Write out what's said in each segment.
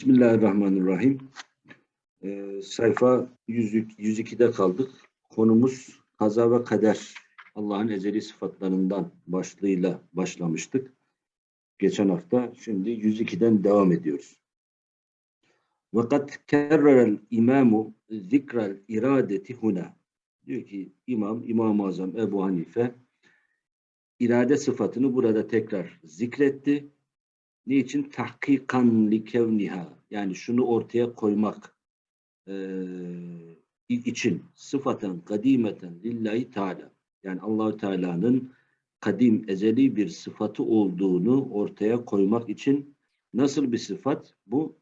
Bismillahirrahmanirrahim. Ee, sayfa 100, 102'de kaldık. Konumuz kaza ve kader. Allah'ın ezeli sıfatlarından başlığıyla başlamıştık. Geçen hafta. Şimdi 102'den devam ediyoruz. Vakat kerrerel imamu zikrel iradeti huna. Diyor ki İmam, İmam-ı Azam Ebu Hanife irade sıfatını burada tekrar zikretti Niçin? Tahkikan li kevniha. Yani şunu ortaya koymak e, için sıfaten kadimeten lillahi teala. Yani Allahü Teala'nın kadim, ezeli bir sıfatı olduğunu ortaya koymak için nasıl bir sıfat? Bu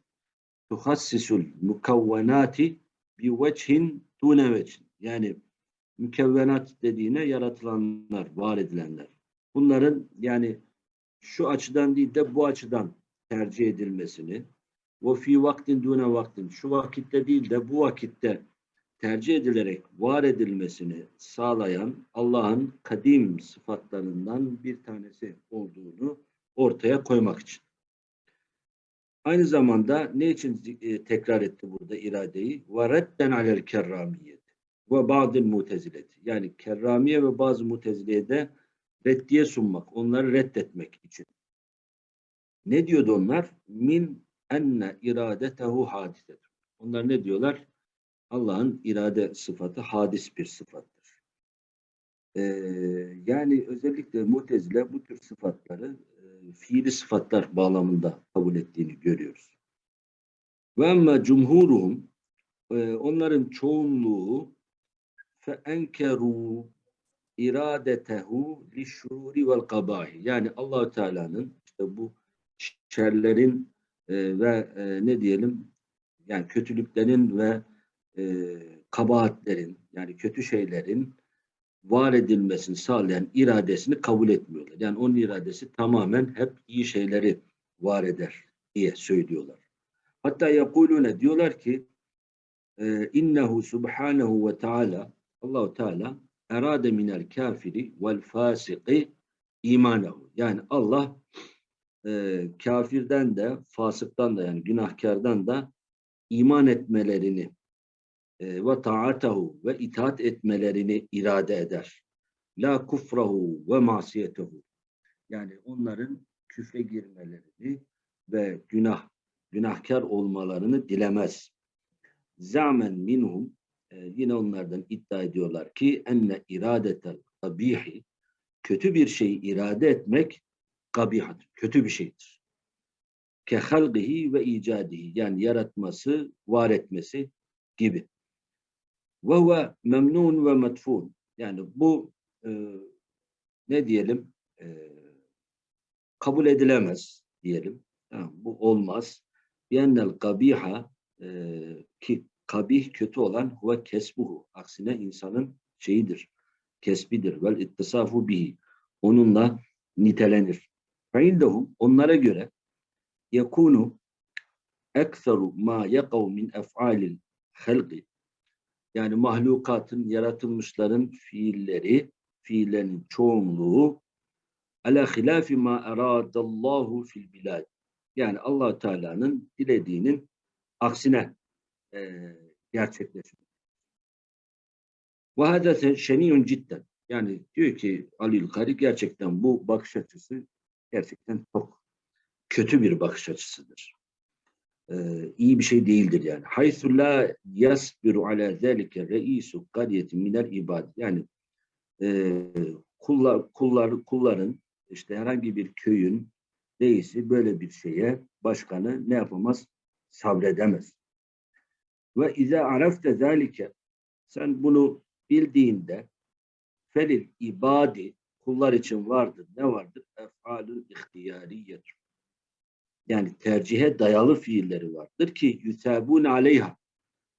tuhassisul mukavvenati bi veçhin dune veçhin. Yani mükevvenat dediğine yaratılanlar, var edilenler. Bunların yani şu açıdan değil de bu açıdan tercih edilmesini ve fi vaktin dune vaktin şu vakitte değil de bu vakitte tercih edilerek var edilmesini sağlayan Allah'ın kadim sıfatlarından bir tanesi olduğunu ortaya koymak için. Aynı zamanda ne için e, tekrar etti burada iradeyi? وَرَدَّنْ عَلَى الْكَرَّامِيَّةِ وَبَعْضِ الْمُتَزِلَةِ Yani kerramiye ve bazı mutezileye de reddiye sunmak, onları reddetmek için. Ne diyordu onlar? Min enne iradetehu hadisetur. Onlar ne diyorlar? Allah'ın irade sıfatı hadis bir sıfattır. Ee, yani özellikle mutezile bu tür sıfatları e, fiili sıfatlar bağlamında kabul ettiğini görüyoruz. Ve emme cumhuruhum e, onların çoğunluğu fe enkeru iradetehu li şururi vel kabahi. Yani Allahü Teala'nın işte bu şerlerin e, ve e, ne diyelim yani kötülüklerin ve e, kabahatlerin yani kötü şeylerin var edilmesini sağlayan iradesini kabul etmiyorlar. Yani onun iradesi tamamen hep iyi şeyleri var eder diye söylüyorlar. Hatta yakulune diyorlar ki e, innehu subhanahu ve taala Allahu Teala erade minel kafiri vel fasiki imanehu. Yani Allah e, kafirden de fasıktan da yani günahkardan da iman etmelerini e, ve taatahu ve itaat etmelerini irade eder. La kufrahu ve masiyetehu. Yani onların küfre girmelerini ve günah günahkar olmalarını dilemez. Zamen minhum e, yine onlardan iddia ediyorlar ki enne iradetel kabihi kötü bir şeyi irade etmek kabihat, kötü bir şeydir. Ke halgihi ve icadihi yani yaratması, var etmesi gibi. Ve huve memnun ve metfun. Yani bu e, ne diyelim e, kabul edilemez diyelim. Tamam, bu olmaz. Yennel kabiha e, ki kabih kötü olan huve kesbuhu. Aksine insanın şeyidir, kesbidir. Vel ittisafu bihi. Onunla nitelenir. Feindehum onlara göre yakunu ekseru ma yakav min ef'alil halqi yani mahlukatın, yaratılmışların fiilleri, fiillerinin çoğunluğu ala hilafi ma eradallahu fil bilad. Yani allah Teala'nın dilediğinin aksine e, gerçekleşiyor. Ve hada şeniyun cidden. Yani diyor ki Ali Kari gerçekten bu bakış açısı gerçekten çok kötü bir bakış açısıdır. Ee, iyi bir şey değildir yani. Haythu la yasbiru ala zalike reisu qariyetin minel ibad. Yani e, kullar, kullar, kulların işte herhangi bir köyün reisi böyle bir şeye başkanı ne yapamaz? Sabredemez. Ve izâ arafte zâlike sen bunu bildiğinde felil ibadi kullar için vardır. Ne vardır? Ef'alül ihtiyariyet. Yani tercihe dayalı fiilleri vardır ki yüsebun aleyha.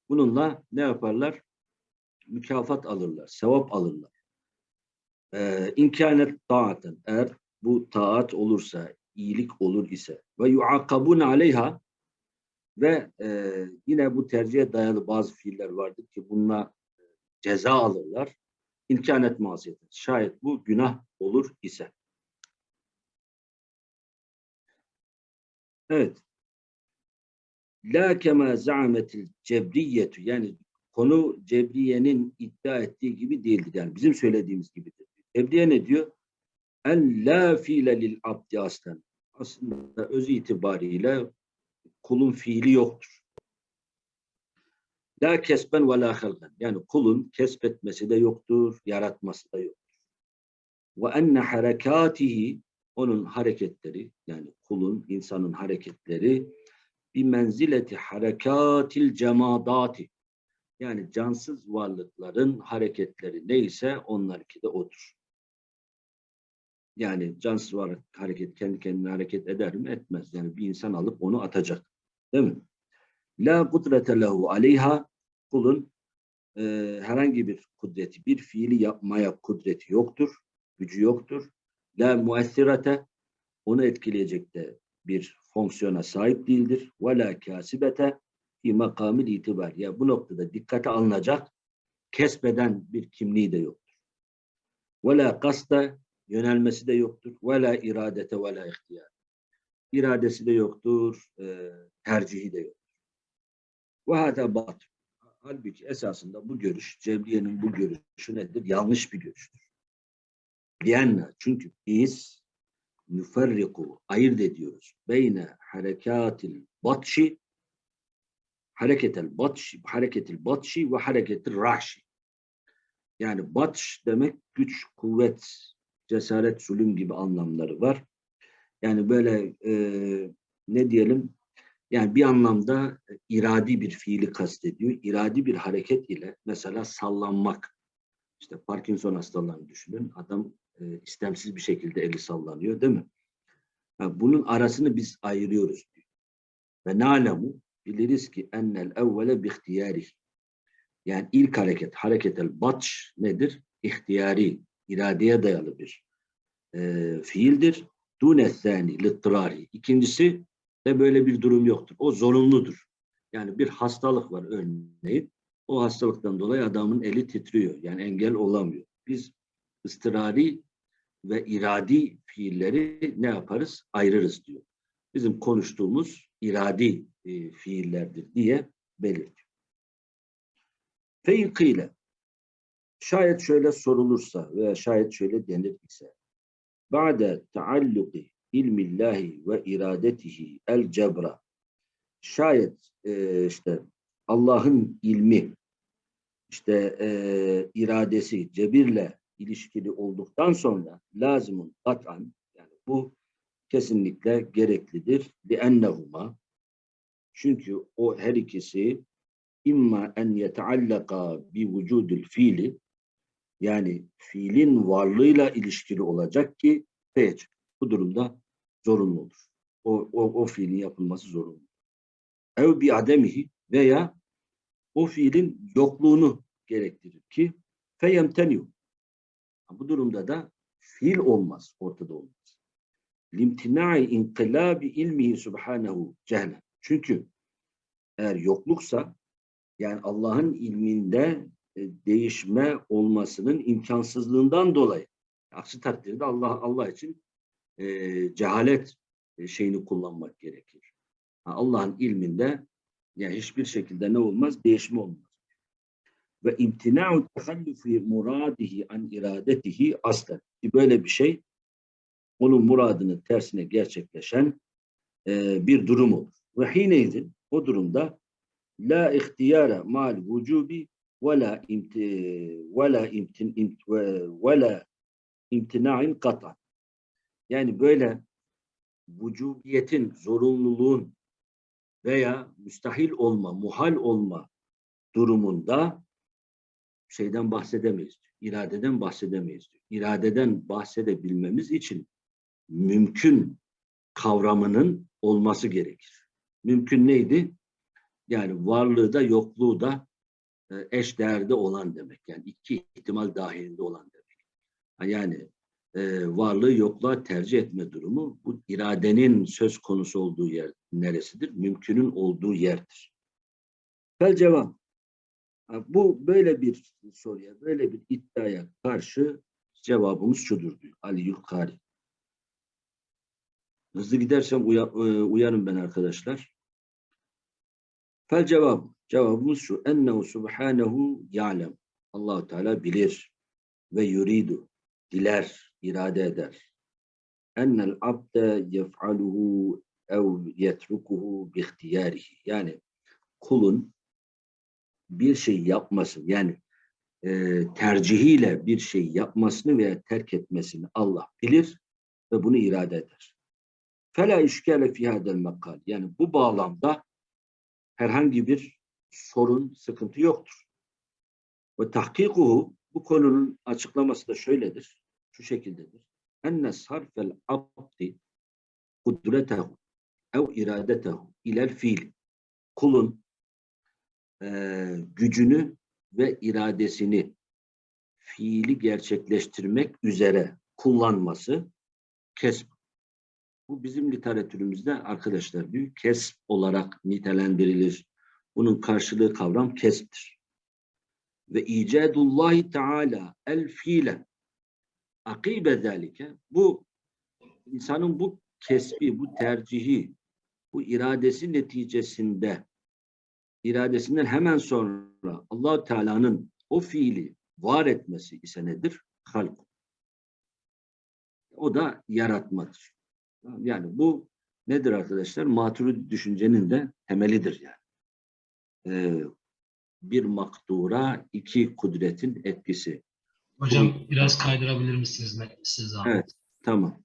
Bununla ne yaparlar? Mükafat alırlar, sevap alırlar. Ee, İmkanet taaten eğer bu taat olursa, iyilik olur ise ve yuakabun aleyha ve e, yine bu tercihe dayalı bazı fiiller vardır ki bununla e, ceza alırlar. İmkanet maziyeti. Şayet bu günah olur ise. Evet. La kema za'ametil cebriyetu yani konu Cebriye'nin iddia ettiği gibi değildir. Yani bizim söylediğimiz gibidir. Cebriye ne diyor? En la fiile lil abdi aslen. Aslında öz itibariyle kulun fiili yoktur. La kesben ve la halgen. Yani kulun kesbetmesi de yoktur, yaratması da yoktur. Ve enne harekatihi onun hareketleri yani kulun, insanın hareketleri bir menzileti harekatil cemadati yani cansız varlıkların hareketleri neyse onlarki de odur. Yani cansız varlık hareket kendi kendine hareket eder mi? Etmez. Yani bir insan alıp onu atacak. Değil mi? La kudrete lehu aleyha kulun e, herhangi bir kudreti, bir fiili yapmaya kudreti yoktur. Gücü yoktur. La muessirete onu etkileyecek de bir fonksiyona sahip değildir. Ve la kasibete fi makamil itibar. Ya bu noktada dikkate alınacak kesbeden bir kimliği de yoktur. Ve la kasta yönelmesi de yoktur. Ve la iradete ve la ihtiyar. İradesi de yoktur, e, tercihi de yoktur. Ve hâdâ batıl. Halbuki esasında bu görüş, Cebriye'nin bu görüşü nedir? Yanlış bir görüştür. Lianna, çünkü biz nüferriku, ayırt ediyoruz. Beyne harekâtil batşi hareketel batşi, hareketil batşi ve hareketil rahşi. Yani batş demek güç, kuvvet, cesaret, zulüm gibi anlamları var. Yani böyle e, ne diyelim yani bir anlamda iradi bir fiili kastediyor. İradi bir hareket ile mesela sallanmak. İşte Parkinson hastalarını düşünün. Adam e, istemsiz bir şekilde eli sallanıyor değil mi? Ha, bunun arasını biz ayırıyoruz. Diyor. Ve na'lemu biliriz ki ennel evvele bihtiyari. Yani ilk hareket, hareketel batş nedir? İhtiyari, iradeye dayalı bir e, fiildir. Dune thani, littirari. İkincisi de böyle bir durum yoktur. O zorunludur. Yani bir hastalık var örneğin. O hastalıktan dolayı adamın eli titriyor. Yani engel olamıyor. Biz ıstırari ve iradi fiilleri ne yaparız? Ayırırız diyor. Bizim konuştuğumuz iradi e, fiillerdir diye belirtiyor. Feykile şayet şöyle sorulursa veya şayet şöyle denir ise ba'de taalluki ilmillahi ve iradetihi el cebra şayet e, işte Allah'ın ilmi işte e, iradesi cebirle ilişkili olduktan sonra lazımın kat'an yani bu kesinlikle gereklidir. لِأَنَّهُمَا Çünkü o her ikisi imma en yeteallaka bi vücudul fiili yani fiilin varlığıyla ilişkili olacak ki feyç. Bu durumda zorunlu olur. O, o, o fiilin yapılması zorunlu. Ev bi ademihi veya o fiilin yokluğunu gerektirir ki feyemteniu. Bu durumda da fiil olmaz, ortada olmaz. Limtinai inqilabi ilmihi subhanehu cehle. Çünkü eğer yokluksa yani Allah'ın ilminde değişme olmasının imkansızlığından dolayı. Aksi takdirde Allah Allah için e, cehalet e, şeyini kullanmak gerekir. Allah'ın ilminde yani hiçbir şekilde ne olmaz? Değişme olmaz. Ve imtina'u tehallufi muradihi an iradetihi aslen. Böyle bir şey onun muradının tersine gerçekleşen e, bir durum olur. Ve hineydin o durumda la ihtiyara mal vücubi imti ve la imtin imt, la imtina'in kata. Yani böyle vücubiyetin, zorunluluğun veya müstahil olma, muhal olma durumunda şeyden bahsedemeyiz. İradeden bahsedemeyiz. İradeden bahsedebilmemiz için mümkün kavramının olması gerekir. Mümkün neydi? Yani varlığı da yokluğu da eş değerde olan demek. Yani iki ihtimal dahilinde olan demek. Yani e, varlığı yokluğa tercih etme durumu bu iradenin söz konusu olduğu yer neresidir? Mümkünün olduğu yerdir. Fel cevap. Bu böyle bir soruya, böyle bir iddiaya karşı cevabımız şudur diyor Ali Yulkari. Hızlı gidersem uya, e, uyarım ben arkadaşlar. Fel cevap. Cevabımız şu. Ennehu subhanehu ya'lem. Allahu Teala bilir ve yuridu. Diler, irade eder. Ennel abde yef'aluhu ev yetrukuhu bi ihtiyarihi. Yani kulun bir şey yapması yani e, tercihiyle bir şey yapmasını veya terk etmesini Allah bilir ve bunu irade eder. Fela işkale fi makal. Yani bu bağlamda herhangi bir sorun, sıkıntı yoktur. Ve tahkikuhu bu konunun açıklaması da şöyledir. Şu şekildedir. Enne sarfel abdi kudretehu ev iradetehu ilel fiil. Kulun e, gücünü ve iradesini fiili gerçekleştirmek üzere kullanması kesb. Bu bizim literatürümüzde arkadaşlar büyük kesb olarak nitelendirilir. Bunun karşılığı kavram kesbtir. Ve icadullahi teala el fiile akibe zalike bu insanın bu kesbi, bu tercihi, bu iradesi neticesinde iradesinden hemen sonra allah Teala'nın o fiili var etmesi ise nedir? Halk. O da yaratmadır. Yani bu nedir arkadaşlar? Maturidi düşüncenin de temelidir yani. Ee, bir makdura iki kudretin etkisi. Hocam biraz kaydırabilir misiniz siz zahmet? Evet, tamam.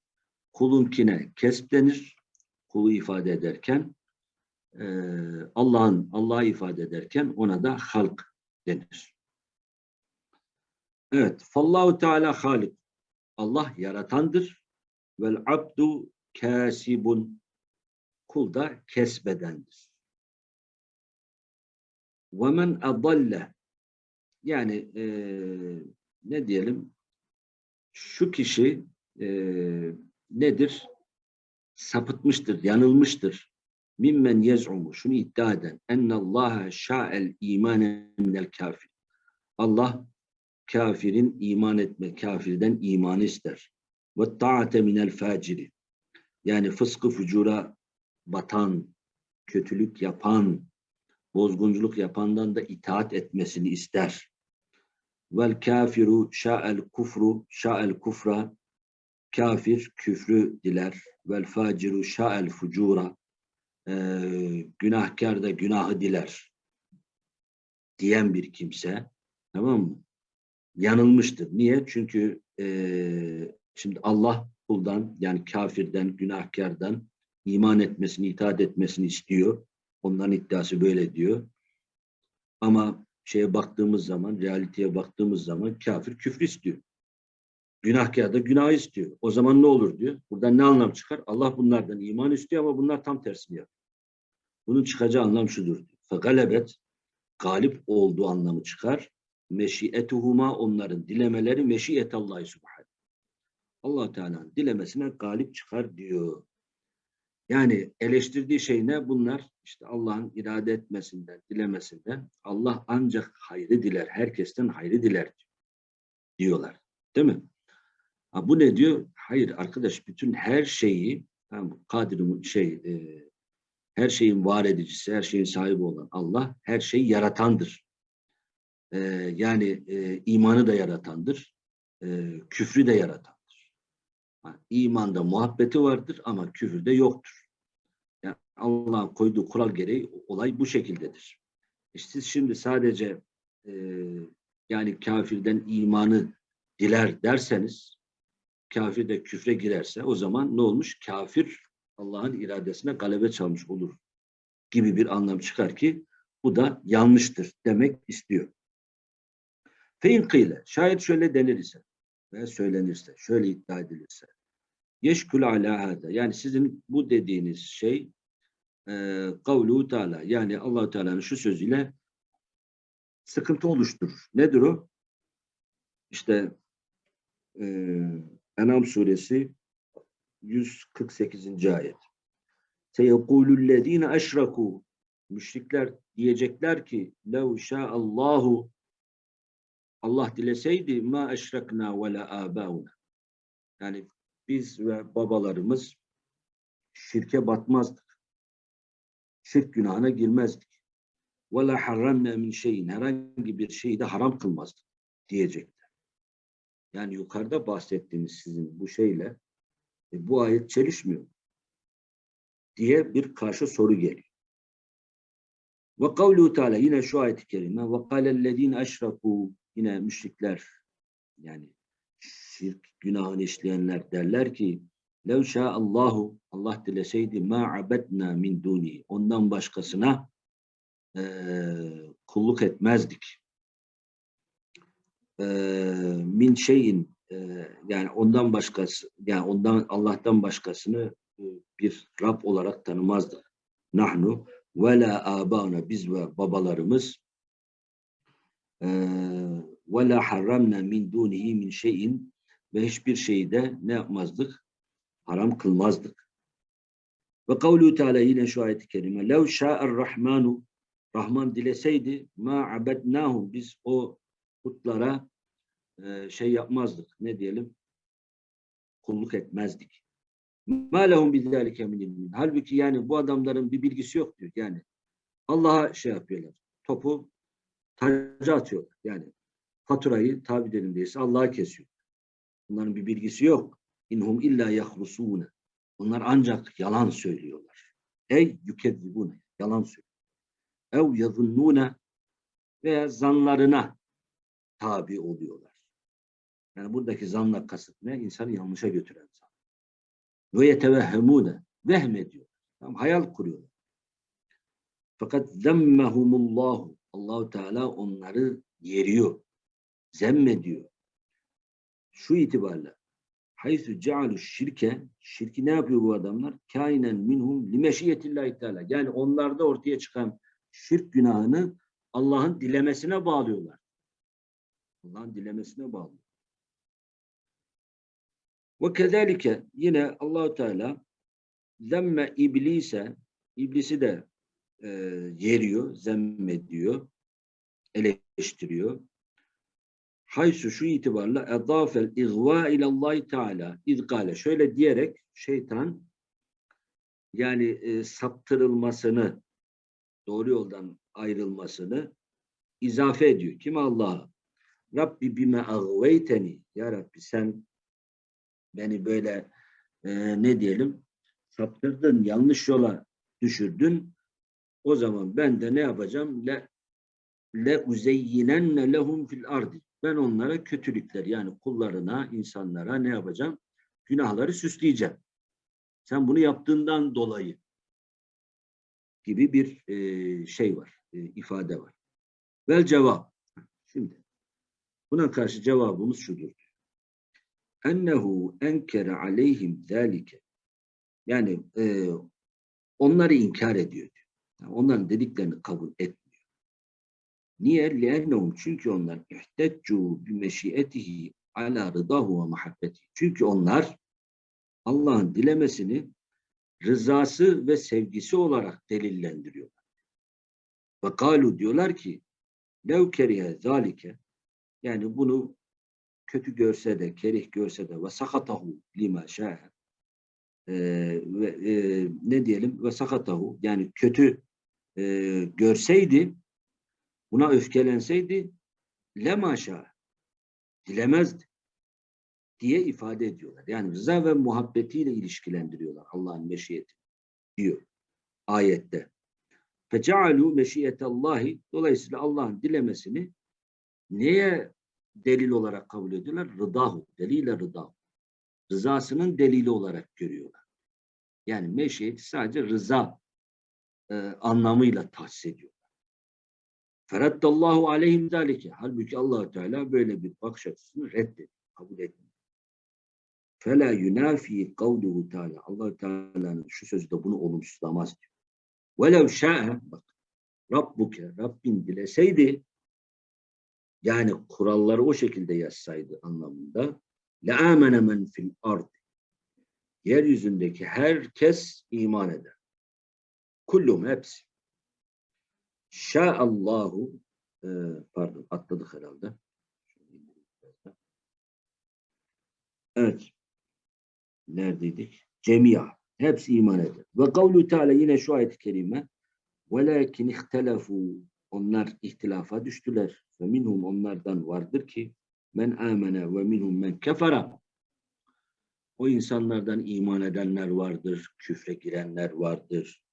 Kulunkine kesp denir. Kulu ifade ederken e, Allah'ın Allah'ı ifade ederken ona da halk denir. Evet, fallahu teala halik. Allah yaratandır. Vel abdu kasibun. Kul da kesbedendir. Men adalle yani e, ne diyelim şu kişi e, nedir? Sapıtmıştır, yanılmıştır. Mimmen yez'umu şunu iddia eden ennallaha şa'el imane minel kafir. Allah kafirin iman etme, kafirden iman ister. Ve ta'ate minel faciri. Yani fıskı fucura batan, kötülük yapan, bozgunculuk yapandan da itaat etmesini ister. Vel kafiru şa'el kufru şa'el kufra kafir küfrü diler. Vel faciru şa'el fucura e, günahkar da günahı diler diyen bir kimse tamam mı? Yanılmıştır. Niye? Çünkü e, şimdi Allah kuldan yani kafirden, günahkardan iman etmesini, itaat etmesini istiyor. Onların iddiası böyle diyor. Ama şeye baktığımız zaman, realiteye baktığımız zaman kafir küfür istiyor. Günahkar da günah istiyor. O zaman ne olur diyor. Buradan ne anlam çıkar? Allah bunlardan iman istiyor ama bunlar tam tersini yapıyor. Bunun çıkacağı anlam şudur. Fegalebet galip olduğu anlamı çıkar. Meşiyetuhuma onların dilemeleri meşiyet Allah'ı subhanahu. Allah Teala'nın dilemesine galip çıkar diyor. Yani eleştirdiği şey ne? Bunlar işte Allah'ın irade etmesinden, dilemesinden Allah ancak hayrı diler, herkesten hayrı diler diyorlar. Değil mi? Ha, bu ne diyor? Hayır arkadaş bütün her şeyi tamam, Kadir'in şey e, her şeyin var edicisi, her şeyin sahibi olan Allah her şeyi yaratandır. E, yani e, imanı da yaratandır. E, küfrü de yaratandır. Ha, imanda muhabbeti vardır ama küfürde yoktur. Yani Allah'ın koyduğu kural gereği olay bu şekildedir. İşte siz şimdi sadece e, yani kafirden imanı diler derseniz kafir de küfre girerse o zaman ne olmuş? Kafir Allah'ın iradesine galebe çalmış olur gibi bir anlam çıkar ki bu da yanlıştır demek istiyor. Fein kıyle şayet şöyle denir ise ve söylenirse, şöyle iddia edilirse yeşkül ala hada yani sizin bu dediğiniz şey e, kavlu teala yani allah Teala'nın şu sözüyle sıkıntı oluşturur. Nedir o? İşte e, Enam suresi 148. ayet. Seyekulüllezine eşraku müşrikler diyecekler ki lev şa'allahu Allah dileseydi ma eşrakna ve la. Yani biz ve babalarımız şirke batmazdık. Şirk günahına girmezdik. ve la harramna min şeyin herhangi bir şeyi de haram kılmazdık diyecekler. Yani yukarıda bahsettiğimiz sizin bu şeyle e, bu ayet çelişmiyor diye bir karşı soru geliyor. Ve kavlu Teala yine şu ayet-i kerime ve kâlellezîne eşrakû yine müşrikler yani şirk günahını işleyenler derler ki lev Allahu Allah dileseydi ma abedna min duni ondan başkasına eee, kulluk etmezdik. Eee, min şeyin eee, yani ondan başkası yani ondan Allah'tan başkasını e, bir Rab olarak tanımazdık. Nahnu ve la biz ve babalarımız eee, ve la harramna min dunihi min şeyin ve hiçbir şeyi de ne yapmazdık? Haram kılmazdık. Ve kavlu Teala yine şu ayet-i kerime lev şa'er rahmanu Rahman dileseydi ma abednahum biz o putlara e, şey yapmazdık. Ne diyelim? Kulluk etmezdik. Ma lehum bizalike min. Halbuki yani bu adamların bir bilgisi yok diyor. Yani Allah'a şey yapıyorlar. Topu tacı atıyorlar. Yani faturayı tabi dilindeyse Allah'a kesiyor. Bunların bir bilgisi yok. İnhum illa yahrusune. Bunlar ancak yalan söylüyorlar. Ey yükezzibune. Yalan söylüyor. Ev yazunnune veya zanlarına tabi oluyorlar. Yani buradaki zanla kasıt ne? İnsanı yanlışa götüren zan. Ve yetevehhemune. Vehmediyor. Tam hayal kuruyorlar. Fakat zemmehumullahu. Allahu Teala onları yeriyor. Zemmediyor. Şu itibarla haythu cealu şirke şirki ne yapıyor bu adamlar? Kainen minhum limeşiyetillahi teala. Yani onlarda ortaya çıkan şirk günahını Allah'ın dilemesine bağlıyorlar. Allah'ın dilemesine bağlıyor. Ve kezalike yine Allahu Teala zemme iblise iblisi de e, yeriyor, zemmediyor, eleştiriyor. Haysu şu itibarla edafel igva ilallahi teala izgale şöyle diyerek şeytan yani e, saptırılmasını doğru yoldan ayrılmasını izafe ediyor. Kim Allah'a? Rabbi bime agveyteni ya Rabbi sen beni böyle e, ne diyelim saptırdın, yanlış yola düşürdün. O zaman ben de ne yapacağım? Le le uzeyyinenne lehum fil ardi. Ben onlara kötülükler yani kullarına, insanlara ne yapacağım? Günahları süsleyeceğim. Sen bunu yaptığından dolayı gibi bir e, şey var, e, ifade var. Vel cevap. Şimdi buna karşı cevabımız şudur. Ennehu enkere aleyhim zâlike. Yani e, onları inkar ediyor. Yani onların dediklerini kabul etmiyor. Niye? Lennehum çünkü onlar ihteccu bi meşiyetihi ala rıdahu ve muhabbeti. Çünkü onlar Allah'ın dilemesini rızası ve sevgisi olarak delillendiriyorlar. Ve diyorlar ki lev kerihe zalike yani bunu kötü görse de, kerih görse de ve sakatahu lima şa'e ve e, ne diyelim ve sakatahu yani kötü e, görseydi buna öfkelenseydi lemaşa dilemezdi diye ifade ediyorlar. Yani rıza ve muhabbetiyle ilişkilendiriyorlar Allah'ın meşiyeti diyor ayette. Fecealu meşiyetallahi dolayısıyla Allah'ın dilemesini neye delil olarak kabul ediyorlar? Rıdahu, delile rıdahu. Rızasının delili olarak görüyorlar. Yani meşiyeti sadece rıza e, anlamıyla tahsis ediyor. Feraddallahu aleyhim zalike. Halbuki allah Teala böyle bir bakış açısını reddediyor, kabul etmiyor. Fela yunafi kavluhu Teala. allah Teala'nın şu sözü de bunu olumsuzlamaz diyor. Velev şa'e bak Rabbuke Rabbin dileseydi yani kuralları o şekilde yazsaydı anlamında le'amene men fil ard yeryüzündeki herkes iman eder. Kullum hepsi. Şa'allahu e, pardon atladık herhalde. Evet. Neredeydik? Cemia. Hepsi iman eder. Ve kavlu Teala yine şu ayet-i kerime velakin ihtelefu onlar ihtilafa düştüler. Ve minhum onlardan vardır ki men amene ve minhum men kefara. O insanlardan iman edenler vardır, küfre girenler vardır.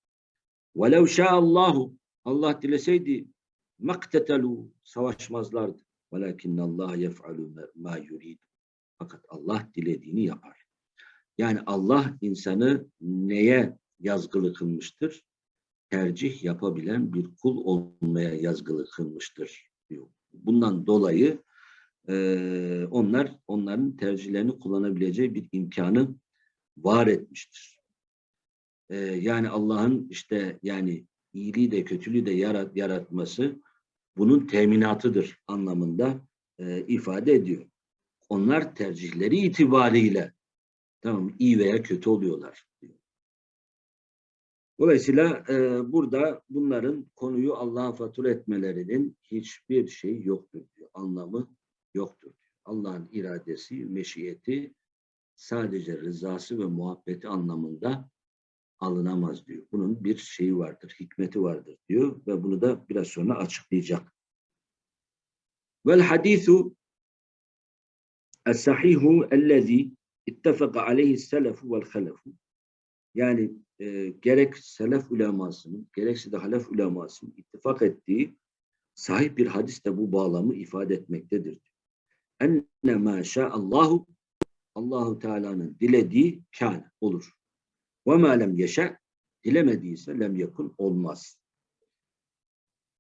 وَلَوْ شَاءَ Allahu Allah dileseydi maktetelu savaşmazlardı. Velakin Allah yef'alu ma yurid. Fakat Allah dilediğini yapar. Yani Allah insanı neye yazgılı kılmıştır? Tercih yapabilen bir kul olmaya yazgılı kılmıştır diyor. Bundan dolayı e, onlar onların tercihlerini kullanabileceği bir imkanı var etmiştir. E, yani Allah'ın işte yani iyiliği de kötülüğü de yarat, yaratması bunun teminatıdır anlamında eee, ifade ediyor. Onlar tercihleri itibariyle tamam iyi veya kötü oluyorlar. Dolayısıyla eee, burada bunların konuyu Allah'a fatura etmelerinin hiçbir şey yoktur diyor. Anlamı yoktur. Allah'ın iradesi, meşiyeti sadece rızası ve muhabbeti anlamında alınamaz diyor. Bunun bir şeyi vardır, hikmeti vardır diyor ve bunu da biraz sonra açıklayacak. Vel hadisu es-sahihu ellezî ittefaka aleyhi selefu vel halefu yani e, gerek selef ulemasının gerekse de halef ulemasının ittifak ettiği sahip bir hadis de bu bağlamı ifade etmektedir. Enne ma Allahu Allahu Teala'nın dilediği kâne olur. Ve ma lem yeşe dilemediyse lem yakun olmaz.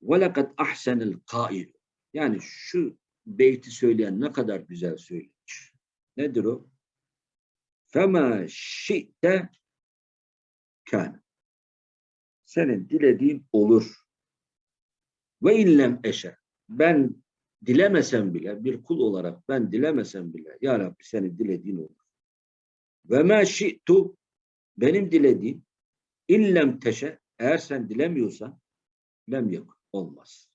Ve lekad ahsenel kail yani şu beyti söyleyen ne kadar güzel söylemiş. Nedir o? Fema şi'te kâne. Senin dilediğin olur. Ve illem eşe. Ben dilemesem bile, bir kul olarak ben dilemesem bile, Ya Rabbi senin dilediğin olur. Ve ma şi'tu, benim dilediğim, illem teşe, eğer sen dilemiyorsan, lem yok, olmaz.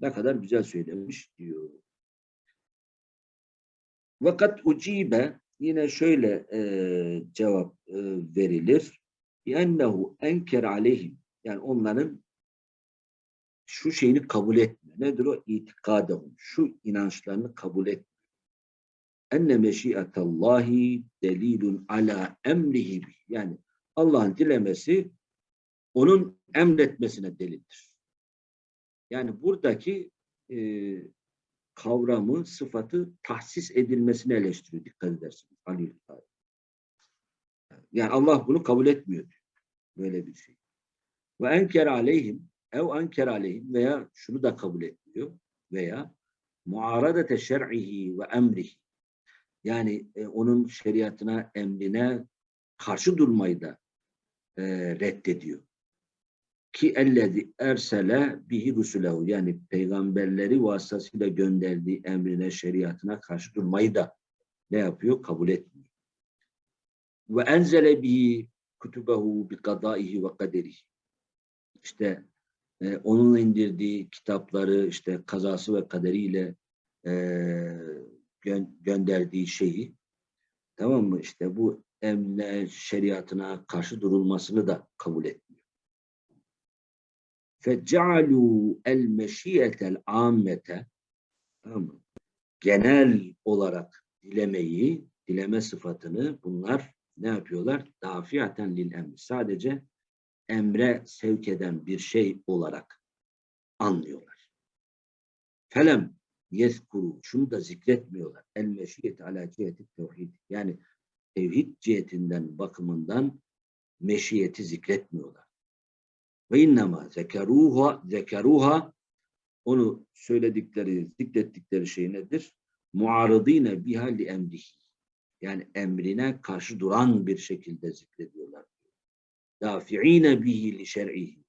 Ne kadar güzel söylemiş diyor. Vakat ucibe, yine şöyle e, cevap e, verilir. ennehu enker aleyhim, yani onların şu şeyini kabul etmiyor. Nedir o? İtikadahum. Şu inançlarını kabul etmiyor. Enne meşiyetallahi delilun ala emrihi. Yani Allah'ın dilemesi onun emretmesine delildir. Yani buradaki e, kavramı, sıfatı tahsis edilmesine eleştiriyor. Dikkat edersiniz. Ali Yani Allah bunu kabul etmiyor. Böyle bir şey. Ve enker aleyhim ev anker aleyhim veya şunu da kabul etmiyor veya muaradete şer'ihi ve emrihi yani e, onun şeriatına, emrine karşı durmayı da e, reddediyor. Ki ellezi ersele bihi rusulehu yani peygamberleri vasıtasıyla gönderdiği emrine, şeriatına karşı durmayı da ne yapıyor? Kabul etmiyor. Ve enzele bihi kutubehu bi kadaihi ve kaderihi. İşte e, onun indirdiği kitapları işte kazası ve kaderiyle e, gö gönderdiği şeyi tamam mı işte bu emne şeriatına karşı durulmasını da kabul etmiyor. فَجَعَلُوا الْمَشِيَةَ الْعَامَّةَ tamam mı? Genel olarak dilemeyi, dileme sıfatını bunlar ne yapıyorlar? Dafiaten lil emri. Sadece emre sevk eden bir şey olarak anlıyorlar. Felem yezkuru şunu da zikretmiyorlar. El meşiyet ala ciheti tevhid. Yani tevhid cihetinden bakımından meşiyeti zikretmiyorlar. Ve innema zekeruha zekeruha onu söyledikleri, zikrettikleri şey nedir? Muaradine biha emrihi. Yani emrine karşı duran bir şekilde zikrediyorlar dafi'ine bihi li şer'ihi.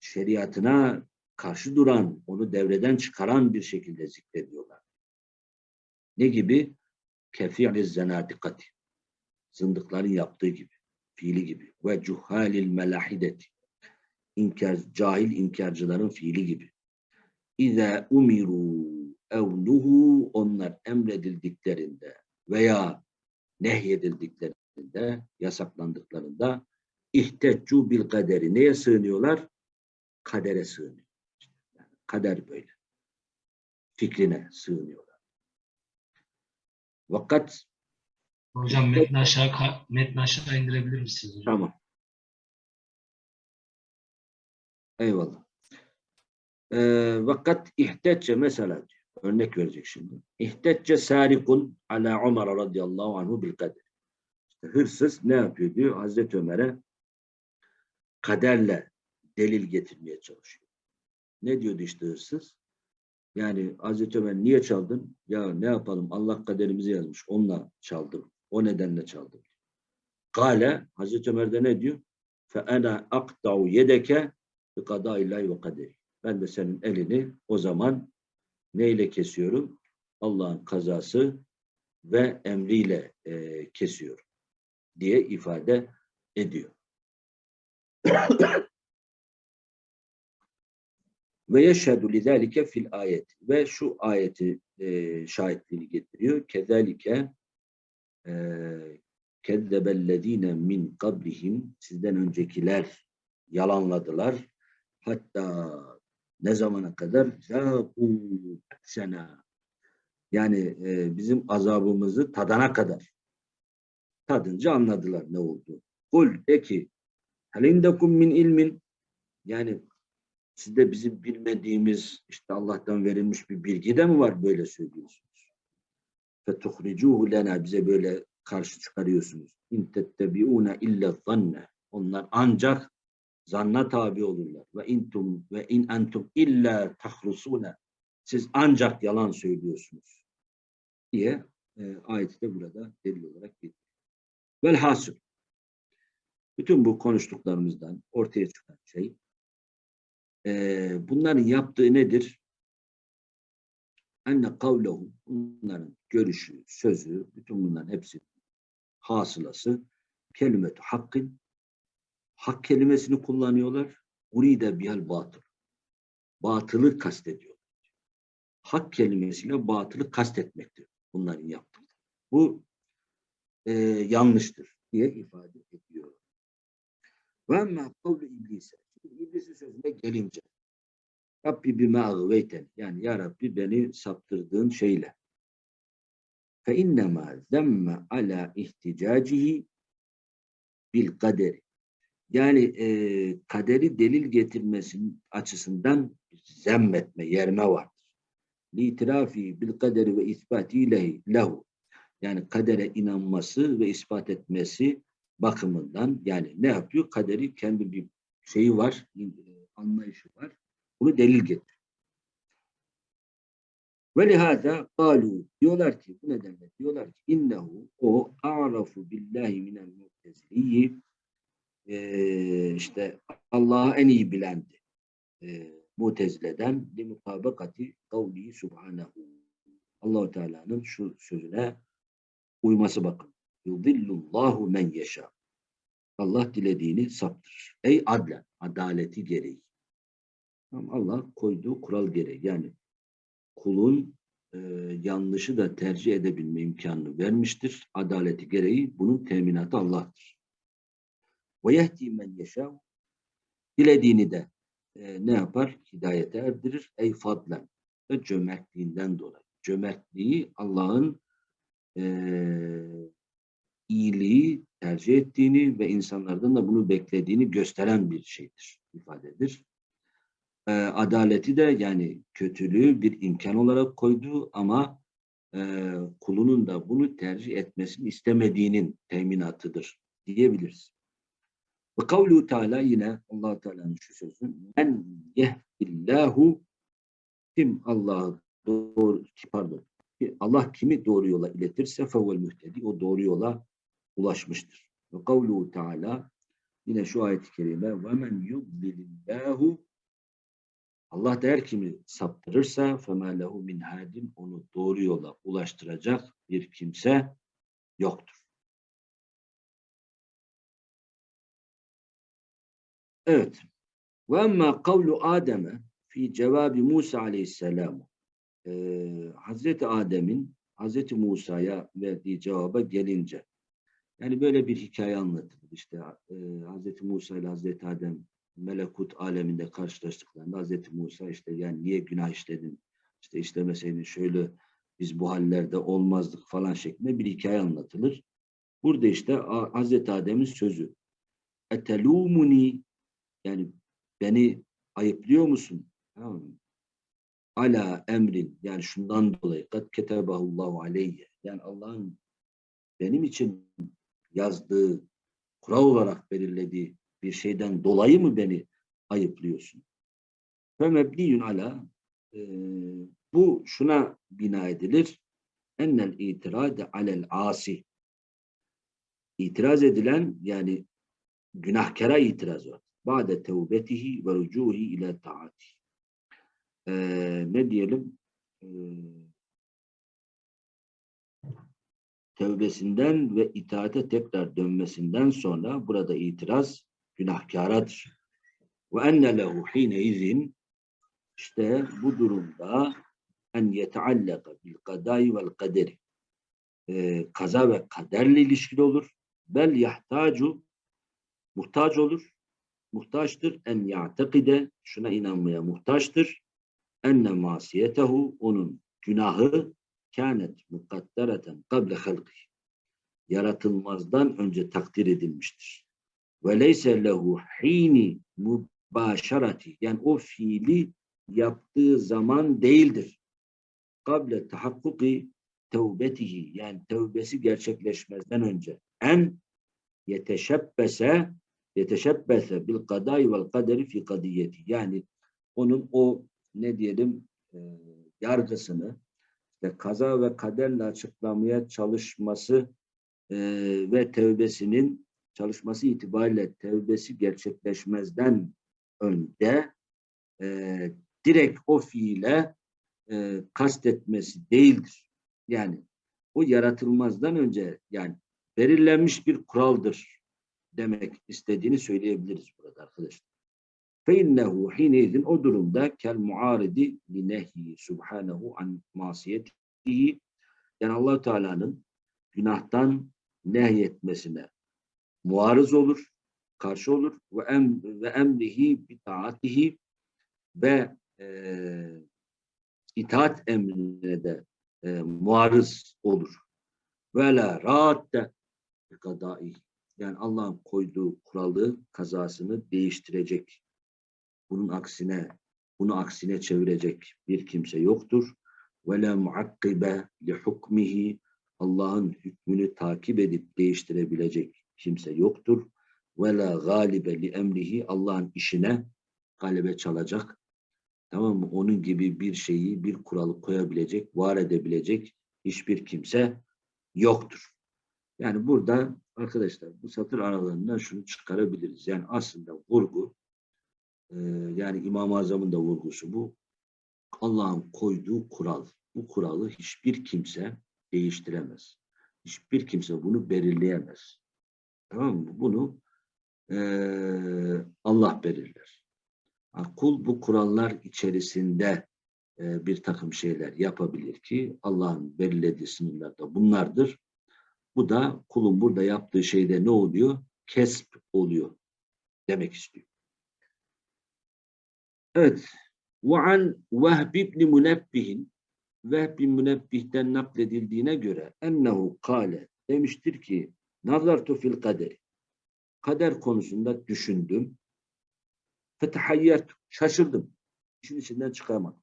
Şeriatına karşı duran, onu devreden çıkaran bir şekilde zikrediyorlar. Ne gibi? Kefi'li zenadikati. Zındıkların yaptığı gibi, fiili gibi. Ve cuhalil melahideti. İnkar, cahil inkarcıların fiili gibi. İze umiru evnuhu onlar emredildiklerinde veya nehyedildiklerinde, yasaklandıklarında İhteccu bil kaderi. Neye sığınıyorlar? Kadere sığınıyor. Kader böyle. Fikrine sığınıyorlar. Vakat Hocam metni aşağı, metni aşağı indirebilir misiniz hocam? Tamam. Eyvallah. Ee, vakat ihtecce mesela diyor. Örnek verecek şimdi. İhtecce sarikun ala Ömer radıyallahu anhu bil kader. İşte hırsız ne yapıyor diyor Hazreti Ömer'e kaderle delil getirmeye çalışıyor. Ne diyordu işte hırsız? Yani Hazreti Ömer niye çaldın? Ya ne yapalım Allah kaderimizi yazmış. Onunla çaldım. O nedenle çaldım. Kale Hazreti Ömer'de ne diyor? Fe ana aqta'u yedeke bi kadaillahi ve kaderi. Ben de senin elini o zaman neyle kesiyorum? Allah'ın kazası ve emriyle e, kesiyorum diye ifade ediyor. Ve yeşhedü lidâlike fil ayet. Ve şu ayeti e, şahitliğini getiriyor. Kezalike e, kezzebellezine min kablihim sizden öncekiler yalanladılar. Hatta ne zamana kadar sena yani e, bizim azabımızı tadana kadar tadınca anladılar ne oldu. Kul de ki halindekum min ilmin yani sizde bizim bilmediğimiz işte Allah'tan verilmiş bir bilgi de mi var böyle söylüyorsunuz? Fetuhricuhu lena bize böyle karşı çıkarıyorsunuz. İn tettebiuna illa zanne. Onlar ancak zanna tabi olurlar. Ve intum ve in entum illa tahrusuna. Siz ancak yalan söylüyorsunuz. diye e, ayeti de burada delil olarak getiriyor. Velhasıl bütün bu konuştuklarımızdan ortaya çıkan şey e, bunların yaptığı nedir? Enne kavlehu bunların görüşü, sözü, bütün bunların hepsi hasılası kelimetu hakkın hak kelimesini kullanıyorlar. Uride bihal batıl. Batılı kastediyor. Hak kelimesiyle batılı kastetmektir bunların yaptığı. Bu e, yanlıştır diye ifade ediyor. Ve emmâ kavlu iblise. İblisin sözüne gelince Rabbi bime ağveyten yani ya Rabbi beni saptırdığın şeyle fe innema zemme ala ihticacihi bil kaderi yani e, kaderi delil getirmesinin açısından zemmetme, yerme vardır. Litirafi bil kaderi ve isbati lehi, lehu. Yani kadere inanması ve ispat etmesi bakımından yani ne yapıyor? Kaderi kendi bir şeyi var, e, anlayışı var. Bunu delil getir. Ve lihaza kalu diyorlar ki bu nedenle diyorlar ki innehu o a'rafu billahi minel mu'teziliyi e, işte Allah'ı en iyi bilendi. E, Mutezile'den li mutabakati kavli subhanahu. Allahu Teala'nın şu sözüne uyması bakın. Yudillullahu men yeşâ. Allah dilediğini saptırır. Ey adlen, adaleti gereği. Allah koyduğu kural gereği. Yani kulun e, yanlışı da tercih edebilme imkanını vermiştir. Adaleti gereği bunun teminatı Allah'tır. Ve yehdi men yeşâ. Dilediğini de e, ne yapar? Hidayete erdirir. Ey fadlen. Ve cömertliğinden dolayı. Cömertliği Allah'ın e, iyiliği tercih ettiğini ve insanlardan da bunu beklediğini gösteren bir şeydir, ifadedir. E, adaleti de yani kötülüğü bir imkan olarak koydu ama e, kulunun da bunu tercih etmesini istemediğinin teminatıdır diyebiliriz. Ve kavlu Teala yine allah Teala'nın şu sözü men yehdillahu kim Allah'ı doğru pardon Allah kimi doğru yola iletirse fevel mühtedi o doğru yola ulaşmıştır. Ve kavlu Teala yine şu ayet-i kerime ve men yudlilillahu Allah der kimi saptırırsa فَمَا لَهُ min hadin onu doğru yola ulaştıracak bir kimse yoktur. Evet. Ve emma kavlu Adem'e fi cevabi Musa aleyhisselam ee, Hazreti Adem'in Hazreti Musa'ya verdiği cevaba gelince yani böyle bir hikaye anlatılır. İşte e, Hazreti Musa ile Hazreti Adem melekut aleminde karşılaştıklarında Hazreti Musa işte yani niye günah işledin? İşte işlemeseydin şöyle biz bu hallerde olmazdık falan şeklinde bir hikaye anlatılır. Burada işte Hazreti Adem'in sözü. Etelumuni yani beni ayıplıyor musun? Tamam mı? Ala emrin yani şundan dolayı kad ketebahullahu aleyye yani Allah'ın benim için yazdığı kural olarak belirlediği bir şeyden dolayı mı beni ayıplıyorsun? Ve mebniyun ala e, bu şuna bina edilir. Ennel itirade alel asi. İtiraz edilen yani günahkara itiraz var. Ba'de tevbetihi ve rücuhi ile taati. E, ne diyelim? E, tevbesinden ve itaate tekrar dönmesinden sonra burada itiraz günahkaradır. Ve enne lehu hine izin işte bu durumda en yeteallaka bil kadai vel kaderi Ee, kaza ve kaderle ilişkili olur. Bel yahtacu muhtaç olur. Muhtaçtır. En ya'tekide şuna inanmaya muhtaçtır. Enne masiyetehu onun günahı kânet mukaddereten kable halkı. Yaratılmazdan önce takdir edilmiştir. Ve leyse lehu hini mübaşarati yani o fiili yaptığı zaman değildir. Kable tahakkuki tevbetihi. Yani tevbesi gerçekleşmezden önce. En yeteşebbese yeteşebbese bil kadai vel kaderi fi kadiyeti. Yani onun o ne diyelim e, yargısını işte kaza ve kaderle açıklamaya çalışması e, ve tevbesinin çalışması itibariyle tevbesi gerçekleşmezden önce e, direkt o fiile e, kastetmesi değildir. Yani o yaratılmazdan önce yani belirlenmiş bir kuraldır demek istediğini söyleyebiliriz burada arkadaşlar. فَاِنَّهُ حِينَيْذٍ O durumda kel muaridi li nehyi subhanahu an masiyetihi yani allah Teala'nın günahtan nehyetmesine muarız olur, karşı olur ve em ve emrihi bi taatihi ve e, itaat emrine de e, muarız olur. Ve la raatte kadai yani Allah'ın koyduğu kuralı, kazasını değiştirecek. bunun aksine, bunu aksine çevirecek bir kimse yoktur. Ve la muakkibe li hukmihi Allah'ın hükmünü takip edip değiştirebilecek kimse yoktur. Ve la galibe li emrihi Allah'ın işine galebe çalacak. Tamam mı? Onun gibi bir şeyi, bir kuralı koyabilecek, var edebilecek hiçbir kimse yoktur. Yani burada arkadaşlar bu satır aralarından şunu çıkarabiliriz. Yani aslında vurgu e, yani İmam-ı Azam'ın da vurgusu bu. Allah'ın koyduğu kural. Bu kuralı hiçbir kimse değiştiremez. Hiçbir kimse bunu belirleyemez. Tamam mı? Bunu eee, Allah belirler. Kul bu kurallar içerisinde eee, bir takım şeyler yapabilir ki Allah'ın belirlediği sınırlarda bunlardır. Bu da kulun burada yaptığı şeyde ne oluyor? Kesp oluyor demek istiyor. Evet. Ve an Vehb ibn Münebbihin Vehb bin Münebbih'ten nakledildiğine göre ennehu kale demiştir ki nazartu fil kaderi. Kader konusunda düşündüm. Fetehayyertu şaşırdım. İşin içinden çıkamadım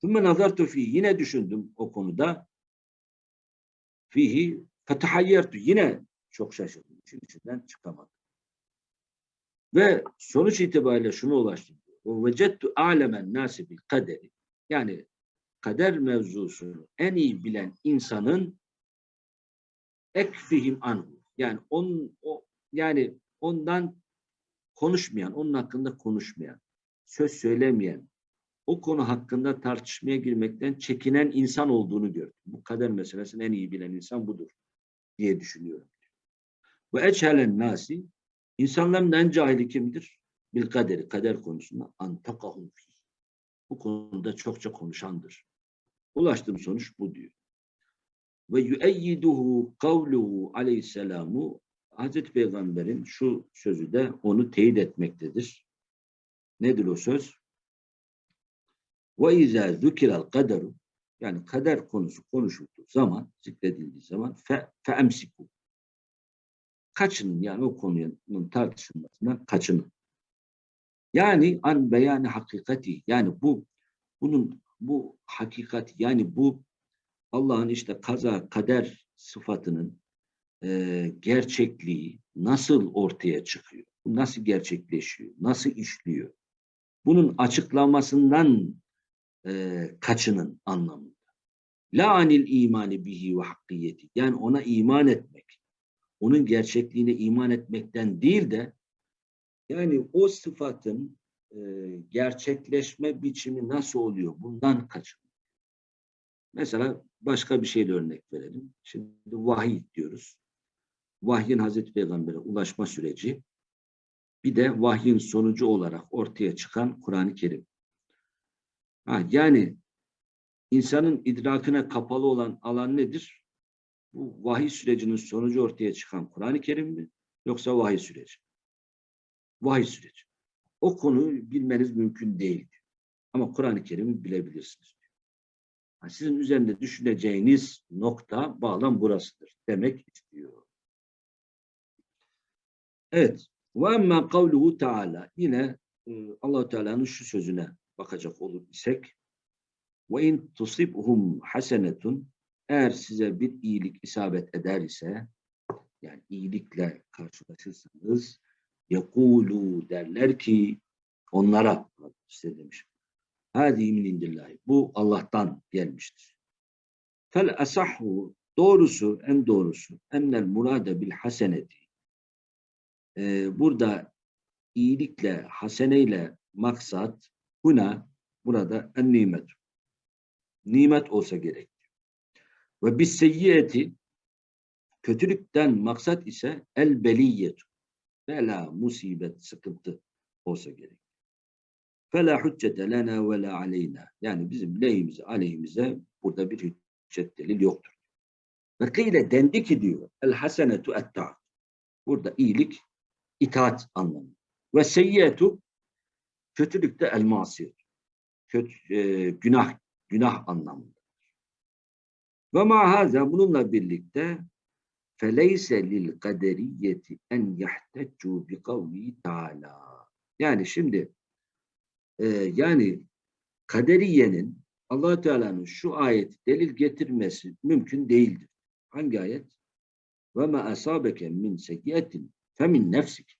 Sümme nazartu fi yine düşündüm o konuda. Fihi fetehayyertu yine çok şaşırdım. İşin içinden çıkamadım ve sonuç itibariyle şunu ulaştım a'lemen nasi bil kaderi yani kader mevzusunu en iyi bilen insanın ekfihim anhu. Yani onun o yani ondan konuşmayan, onun hakkında konuşmayan, söz söylemeyen, o konu hakkında tartışmaya girmekten çekinen insan olduğunu gördüm. Bu kader meselesini en iyi bilen insan budur diye düşünüyorum. Ve eçhelen nasi insanların en cahili kimdir? Bil kaderi, kader konusunda antakahum. Bu konuda çokça konuşandır. Ulaştığım sonuç bu diyor. Ve yüeyyiduhu kavluhu aleyhisselamu Hazreti Peygamber'in şu sözü de onu teyit etmektedir. Nedir o söz? Ve izâ zükirel kaderu yani kader konusu konuşulduğu zaman, zikredildiği zaman fe, feemsiku. Kaçının yani o konunun tartışılmasından kaçının. Yani an beyanı hakikati yani bu bunun bu hakikat yani bu Allah'ın işte kaza kader sıfatının e, gerçekliği nasıl ortaya çıkıyor? Nasıl gerçekleşiyor? Nasıl işliyor? Bunun açıklamasından e, kaçının anlamında. La anil imani bihi ve hakkiyeti. Yani ona iman etmek. Onun gerçekliğine iman etmekten değil de yani o sıfatın e, gerçekleşme biçimi nasıl oluyor? Bundan kaçın. Mesela başka bir şeyle örnek verelim. Şimdi vahiy diyoruz. Vahyin Hazreti Peygamber'e ulaşma süreci. Bir de vahyin sonucu olarak ortaya çıkan Kur'an-ı Kerim. Ha, yani insanın idrakine kapalı olan alan nedir? Bu vahiy sürecinin sonucu ortaya çıkan Kur'an-ı Kerim mi? Yoksa vahiy süreci? Vahiy süreci. O konuyu bilmeniz mümkün değil. Ama Kur'an-ı Kerim'i bilebilirsiniz. Yani sizin üzerinde düşüneceğiniz nokta, bağlam burasıdır demek istiyor. Evet. Ve emmâ kavluhu. Yine e, allah Teala'nın şu sözüne bakacak olur isek ve in tusibhum hasenetun eğer size bir iyilik isabet eder ise yani iyilikle karşılaşırsanız yekulu derler ki onlara size demiş. Hadi min indillahi. Bu Allah'tan gelmiştir. Fel asahhu doğrusu en doğrusu ennel murade bil haseneti ee, burada iyilikle haseneyle maksat buna burada en nimet. Nimet olsa gerek. Ve bis seyyiyeti kötülükten maksat ise el beliyet. Bela, musibet, sıkıntı olsa gerek. Fela hüccete lena ve la aleyna. Yani bizim lehimize, aleyhimize burada bir hüccet delil yoktur. Ve kıyle dendi ki diyor el hasenetu et Burada iyilik itaat anlamı. Ve seyyiyetu kötülükte el masiyet. Kötü, e, günah günah anlamında. Ve ma bununla birlikte kaderiyeti en yahteccu bi kavli taala. Yani şimdi e, yani kaderiyenin allah Teala'nın şu ayeti delil getirmesi mümkün değildir. Hangi ayet? Ma asabeke min seyyiyetin femin nefsik.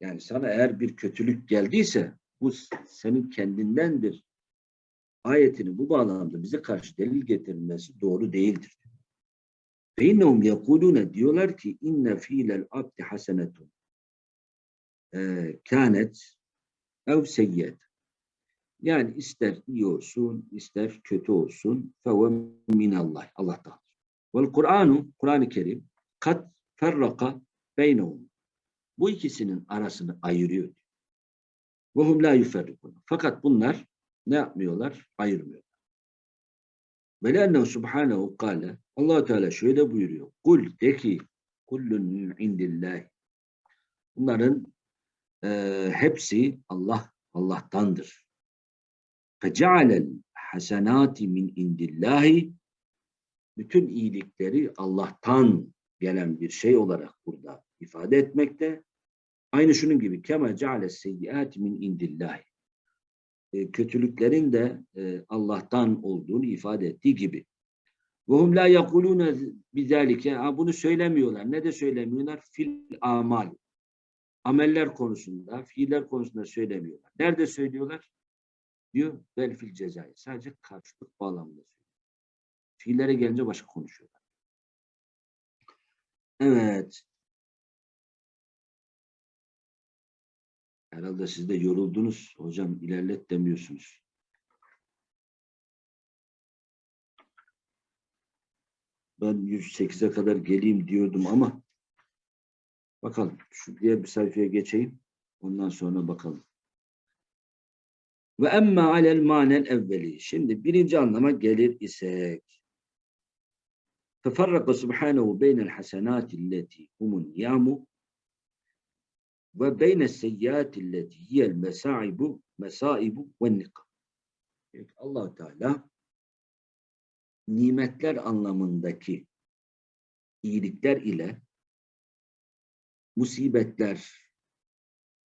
Yani sana eğer bir kötülük geldiyse bu senin kendindendir. Ayetini bu bağlamda bize karşı delil getirilmesi doğru değildir. İnnehum yekulune diyorlar ki inne fiilel abdi hasenetun kânet ev seyyed. Yani ister iyi olsun, ister kötü olsun feve minallah. Allah'tan. Vel Kur'anu, Kur'an-ı Kerim kat ferraka beynehum. Bu ikisinin arasını ayırıyor. Ve hum la yuferrikun. Fakat bunlar ne yapmıyorlar? Ayırmıyorlar. Ve lennehu subhanehu kâle allah Teala şöyle buyuruyor. Kul de ki kullun min indillahi. Bunların e, hepsi Allah Allah'tandır. Fecealel hasenati min indillahi bütün iyilikleri Allah'tan gelen bir şey olarak burada ifade etmekte. Aynı şunun gibi kema ceale seyyiati min indillahi. E, kötülüklerin de e, Allah'tan olduğunu ifade ettiği gibi. Hum la yekulune bizalike. Bunu söylemiyorlar. Ne de söylemiyorlar? Fil amal. Ameller konusunda, fiiller konusunda söylemiyorlar. Nerede söylüyorlar? Diyor vel fil cezayı. Sadece karşılık bağlamında söylüyor. Fiillere gelince başka konuşuyorlar. Evet. Herhalde siz de yoruldunuz. Hocam ilerlet demiyorsunuz. Ben 108'e kadar geleyim diyordum ama bakalım. Şu diğer bir sayfaya geçeyim. Ondan sonra bakalım. Ve emme alel manel evveli. Şimdi birinci anlama gelir isek. Teferraka subhanehu beynel hasenati alleti humun yamu ve beyne seyyâti lleti hiyel mesaibu mesaibu ve nikam. allah Teala nimetler anlamındaki iyilikler ile musibetler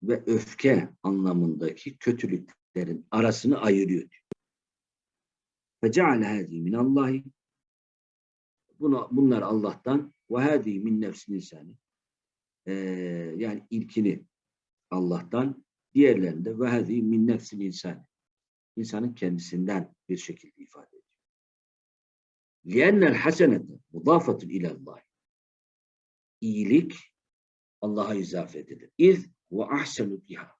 ve öfke anlamındaki kötülüklerin arasını ayırıyor. diyor. فَجَعَلَ هَذِي مِنَ اللّٰهِ Buna, bunlar Allah'tan ve hadi min nefsin insanı. Ee, yani ilkini Allah'tan, diğerlerinde ve hadi min nefsin insanı. İnsanın kendisinden bir şekilde ifade ediyor. لِيَنَّ الْحَسَنَةَ مُضَافَةٌ اِلَى اللّٰهِ İyilik Allah'a izafe edilir. İz ve ahsenu biha.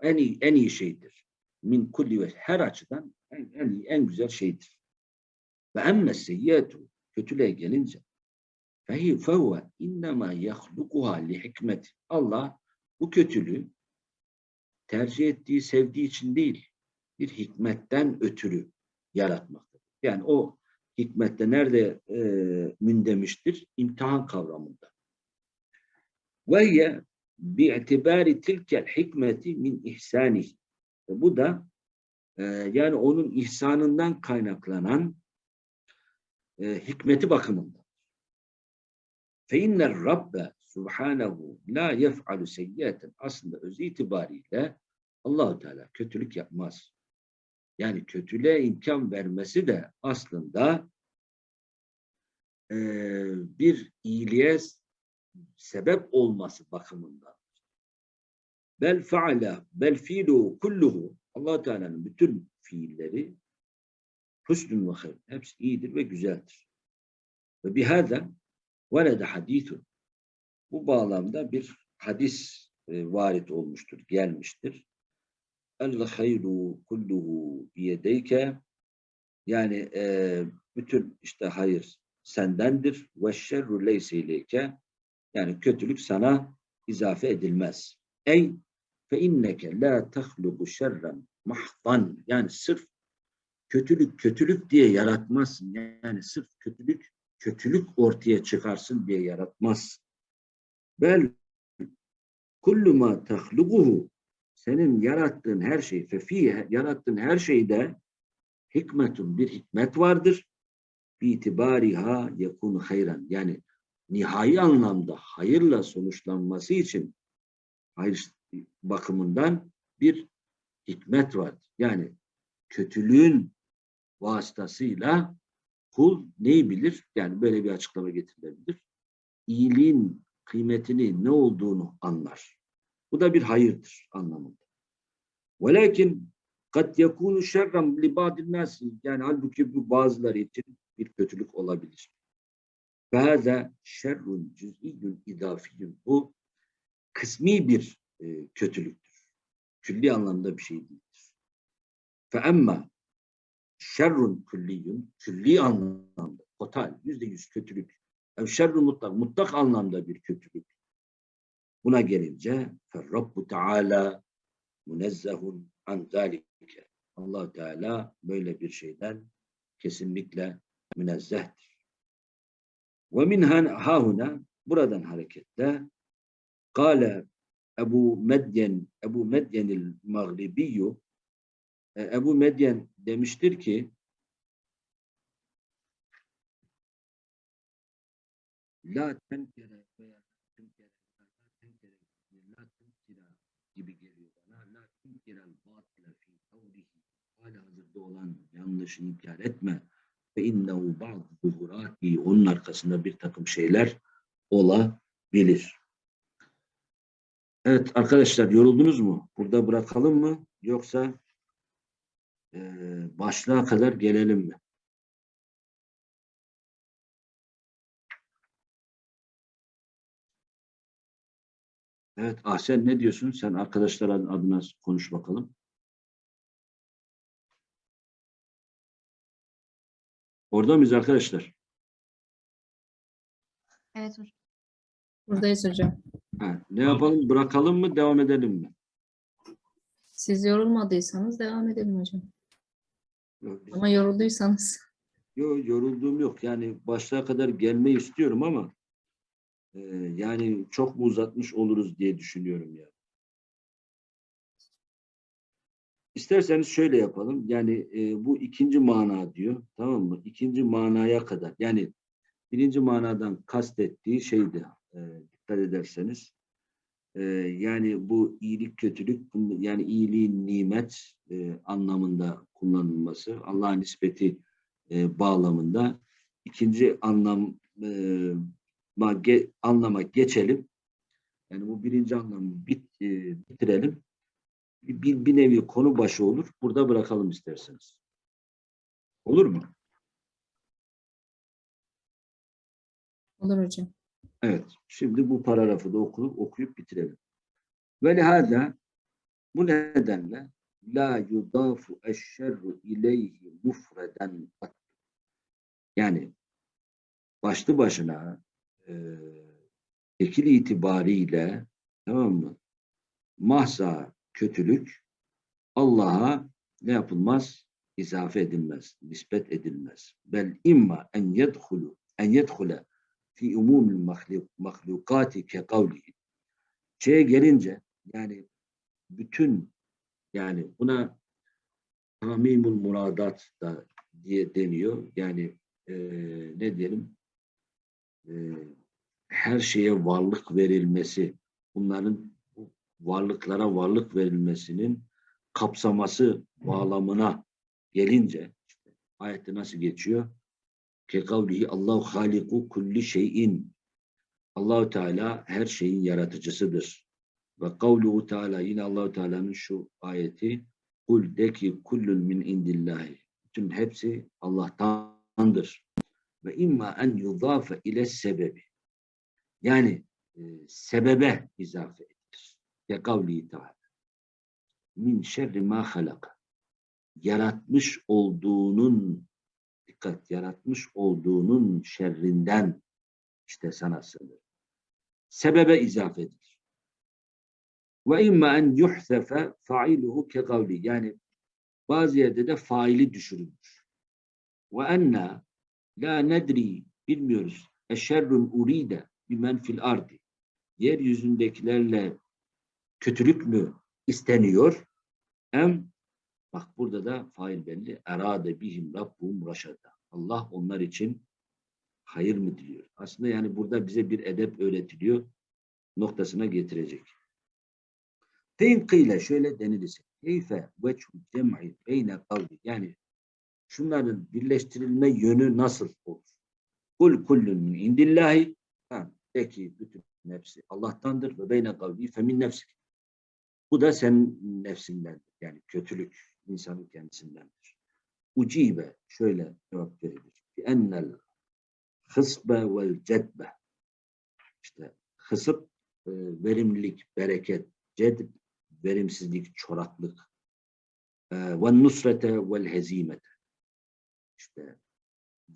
En iyi, en iyi şeydir. Min kulli ve her açıdan en, en iyi, en güzel şeydir. Ve emme seyyiyetu kötülüğe gelince fehi fehuve innema yahlukuha li hikmet. Allah bu kötülüğü tercih ettiği, sevdiği için değil, bir hikmetten ötürü yaratmaktadır. Yani o hikmette nerede e, mündemiştir? İmtihan kavramında. Ve bi'tibari tilkel hikmeti min ihsanih. Bu da e, yani onun ihsanından kaynaklanan e, hikmeti bakımından. Fe inner Rabbe subhanehu la yef'alu seyyiyeten aslında öz itibariyle Allahu Teala kötülük yapmaz. Yani kötülüğe imkan vermesi de aslında e, bir iyiliğe sebep olması bakımından. Bel faala bel fiilu kulluhu allah Teala'nın bütün fiilleri husnün ve hayr. Hepsi iyidir ve güzeldir. Ve bihâda velede hadithun. Bu bağlamda bir hadis e, varit olmuştur, gelmiştir. El hayru kulluhu biyedeyke yani e, bütün işte hayır sendendir ve şerru leyse ileyke yani kötülük sana izafe edilmez. Ey fe inneke la tahlubu şerren mahdan yani sırf kötülük kötülük diye yaratmazsın. Yani sırf kötülük kötülük ortaya çıkarsın diye yaratmaz. Bel kullu ma tahluquhu senin yarattığın her şey fefiye yarattığın her şeyde hikmetun bir hikmet vardır. Bi itibariha yekunu hayran. Yani nihai anlamda hayırla sonuçlanması için hayır bakımından bir hikmet vardır. Yani kötülüğün vasıtasıyla kul neyi bilir? Yani böyle bir açıklama getirilebilir. İyiliğin kıymetini ne olduğunu anlar. Bu da bir hayırdır anlamında. Velakin kat yakunu şerran li ba'din nas yani halbuki bu bazıları için bir kötülük olabilir. Bazen şerrun cüz'iyyün idafiyyün bu kısmi bir e, kötülüktür. Külli anlamda bir şey değildir. Fe emma şerrun külliyyün külli anlamda total yüzde yüz kötülük. Ev şerrun mutlak mutlak anlamda bir kötülük. Buna gelince Rabbu Teala munezzehun an zalike. allah Teala böyle bir şeyden kesinlikle münezzehtir. Ve min hahuna buradan hareketle Kale Ebu Medyen Ebu Medyenil Mağribiyyu e, Ebu Medyen demiştir ki La tenkere veya tenkere la tenkere la tenkere gibi geliyor bana. La tenkerel batile fi kavlihi hazırda olan yanlışı inkar etme ve innehu ba'd zuhurati onun arkasında bir takım şeyler olabilir. Evet arkadaşlar yoruldunuz mu? Burada bırakalım mı? Yoksa e, başlığa kadar gelelim mi? Evet Ahsen ne diyorsun? Sen arkadaşlar adına konuş bakalım. Orada mıyız arkadaşlar? Evet hocam. Buradayız hocam. Ha, ne yapalım? Bırakalım mı? Devam edelim mi? Siz yorulmadıysanız devam edelim hocam. Yok, Ama yorulduysanız. Yok yorulduğum yok. Yani başlığa kadar gelmeyi istiyorum ama Ee, yani çok mu uzatmış oluruz diye düşünüyorum ya. İsterseniz şöyle yapalım. Yani e, bu ikinci mana diyor. Tamam mı? İkinci manaya kadar. Yani birinci manadan kastettiği şeydi. E, dikkat ederseniz. E, yani bu iyilik kötülük yani iyiliğin nimet e, anlamında kullanılması. Allah'a nispeti e, bağlamında. İkinci anlam e, anlama geçelim. Yani bu birinci anlamı bit, e, bitirelim. Bir, bir, nevi konu başı olur. Burada bırakalım isterseniz. Olur mu? Olur hocam. Evet. Şimdi bu paragrafı da okuyup, okuyup bitirelim. Ve lihâzâ bu nedenle la yudafu eşşerru ileyhi mufreden. Yani başlı başına e, tekil itibariyle tamam mı? Mahza kötülük Allah'a ne yapılmaz? İzafe edilmez, nispet edilmez. Bel imma en yedhulu en yedhule fi umumil mahluk, mahlukati ke kavlihi. Şeye gelince yani bütün yani buna tamimul muradat da diye deniyor. Yani eee, ne diyelim eee, her şeye varlık verilmesi bunların bu varlıklara varlık verilmesinin kapsaması bağlamına gelince işte ayette nasıl geçiyor? Ke kavlihi Allahu haliku kulli şeyin. Allahu Teala her şeyin yaratıcısıdır. Ve kavluhu Teala yine Allahu Teala'nın şu ayeti Kul de ki kullun min indillahi. Bütün hepsi Allah'tandır. Ve imma en yudafe ile sebebi. Yani e, sebebe izafe. Kavlihi Teala. Min şerri ma halaka. Yaratmış olduğunun dikkat yaratmış olduğunun şerrinden işte sana sığınır. Sebebe izafe edilir. Ve imma en yuhsefe failuhu ke kavli. Yani bazı yerde de faili düşürülmüş. Ve enna la nedri bilmiyoruz. Eşerrun uride bimen fil ardi. Yeryüzündekilerle kötülük mü isteniyor? Em Bak burada da fail belli. Erade bihim rabbum raşada. Allah onlar için hayır mı diliyor? Aslında yani burada bize bir edep öğretiliyor. Noktasına getirecek. Fein şöyle denilirse. Keyfe veçhu cem'i beyne kavli. Yani şunların birleştirilme yönü nasıl olur? Kul kullun min indillahi. Ha, de bütün nefsi Allah'tandır ve beyne kavli femin nefsi. Bu da senin nefsindendir. Yani kötülük insanın kendisindendir. Ucibe şöyle cevap verilir. Ennel hısbe vel cedbe. İşte hısıp e, verimlilik, bereket, cedb verimsizlik, çoraklık. E, ve nusrete vel hezimete. İşte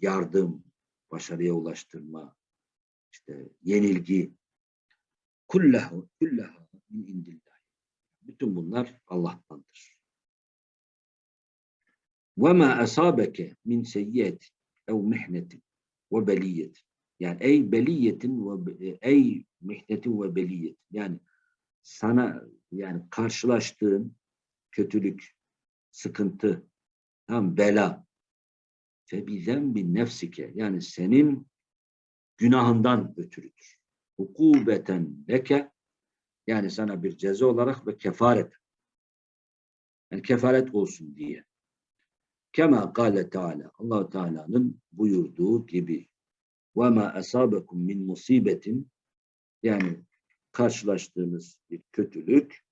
yardım, başarıya ulaştırma, işte yenilgi. Kullahu, kullahu min indillah. Bütün bunlar Allah'tandır. وَمَا أَصَابَكَ مِنْ سَيِّئَةٍ اَوْ مِحْنَةٍ وَبَلِيَّةٍ Yani ey beliyetin ve ey mihnetin ve beliyet. Yani sana yani karşılaştığın kötülük, sıkıntı, tam bela febizen bin nefsike yani senin günahından ötürüdür. Hukubeten leke yani sana bir ceza olarak ve kefaret. Yani kefaret olsun diye. Kema kâle Teala. allah Teala'nın buyurduğu gibi. Ve ma asabekum min musibetin yani karşılaştığınız bir kötülük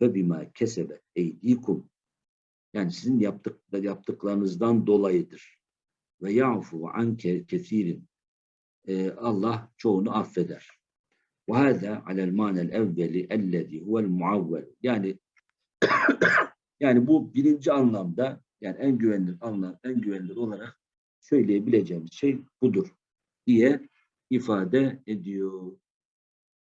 ve bima kesebet eydikum yani sizin yaptık, yaptıklarınızdan dolayıdır. Ve ya'fu an kesirin Ee, Allah çoğunu affeder. Hâzâ alel mânel evveli ellezî huvel muavvel. Yani yani bu birinci anlamda yani en güvenilir anlam, en güvenilir olarak söyleyebileceğimiz şey budur diye ifade ediyor.